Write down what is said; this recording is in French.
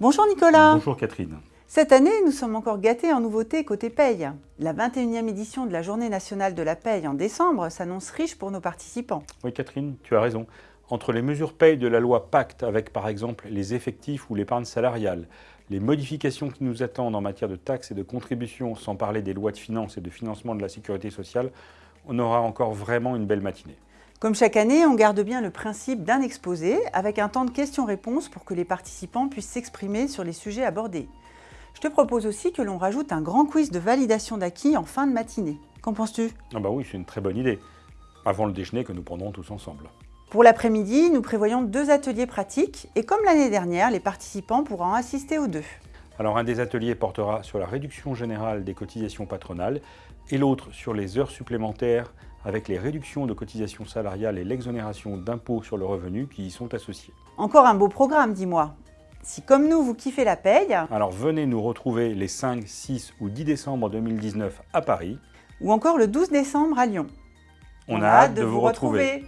Bonjour Nicolas Bonjour Catherine Cette année, nous sommes encore gâtés en nouveautés côté paye. La 21e édition de la Journée nationale de la paye en décembre s'annonce riche pour nos participants. Oui Catherine, tu as raison. Entre les mesures paye de la loi Pacte, avec par exemple les effectifs ou l'épargne salariale, les modifications qui nous attendent en matière de taxes et de contributions, sans parler des lois de finances et de financement de la sécurité sociale, on aura encore vraiment une belle matinée. Comme chaque année, on garde bien le principe d'un exposé avec un temps de questions-réponses pour que les participants puissent s'exprimer sur les sujets abordés. Je te propose aussi que l'on rajoute un grand quiz de validation d'acquis en fin de matinée. Qu'en penses-tu? Ah bah oui, c'est une très bonne idée. Avant le déjeuner que nous prendrons tous ensemble. Pour l'après-midi, nous prévoyons deux ateliers pratiques et comme l'année dernière, les participants pourront assister aux deux. Alors un des ateliers portera sur la réduction générale des cotisations patronales et l'autre sur les heures supplémentaires avec les réductions de cotisations salariales et l'exonération d'impôts sur le revenu qui y sont associés. Encore un beau programme, dis-moi. Si comme nous, vous kiffez la paye... Alors venez nous retrouver les 5, 6 ou 10 décembre 2019 à Paris. Ou encore le 12 décembre à Lyon. On, a, hâte de, vous retrouver.